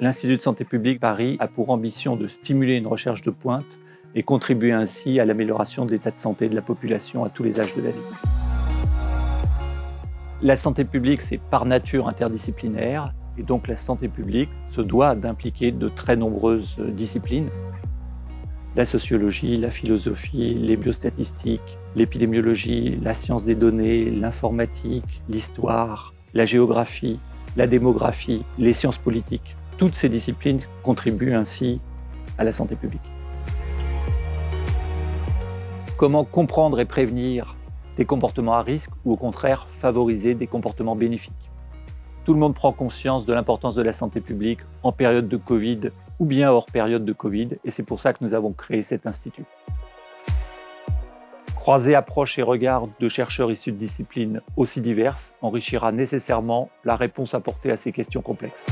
l'Institut de santé publique Paris a pour ambition de stimuler une recherche de pointe et contribuer ainsi à l'amélioration de l'état de santé de la population à tous les âges de la vie. La santé publique, c'est par nature interdisciplinaire, et donc la santé publique se doit d'impliquer de très nombreuses disciplines. La sociologie, la philosophie, les biostatistiques, l'épidémiologie, la science des données, l'informatique, l'histoire, la géographie, la démographie, les sciences politiques. Toutes ces disciplines contribuent ainsi à la santé publique. Comment comprendre et prévenir des comportements à risque ou au contraire favoriser des comportements bénéfiques? Tout le monde prend conscience de l'importance de la santé publique en période de Covid ou bien hors période de Covid et c'est pour ça que nous avons créé cet institut. Croiser approches et regards de chercheurs issus de disciplines aussi diverses enrichira nécessairement la réponse apportée à ces questions complexes.